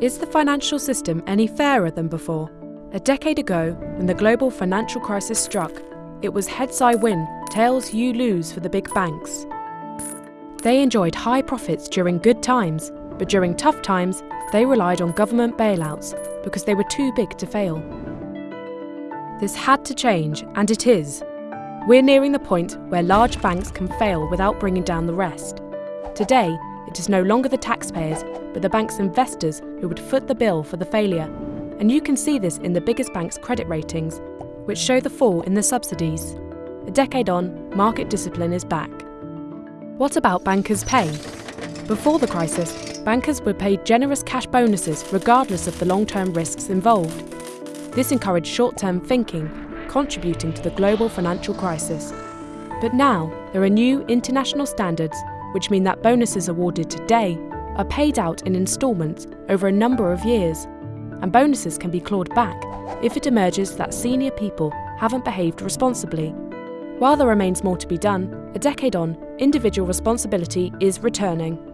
Is the financial system any fairer than before? A decade ago, when the global financial crisis struck, it was heads I win, tails you lose for the big banks. They enjoyed high profits during good times, but during tough times, they relied on government bailouts because they were too big to fail. This had to change, and it is. We're nearing the point where large banks can fail without bringing down the rest. Today, it is no longer the taxpayers, but the bank's investors who would foot the bill for the failure. And you can see this in the biggest banks' credit ratings, which show the fall in the subsidies. A decade on, market discipline is back. What about bankers' pay? Before the crisis, bankers were paid generous cash bonuses regardless of the long term risks involved. This encouraged short term thinking, contributing to the global financial crisis. But now, there are new international standards which mean that bonuses awarded today are paid out in instalments over a number of years, and bonuses can be clawed back if it emerges that senior people haven't behaved responsibly. While there remains more to be done, a decade on, individual responsibility is returning.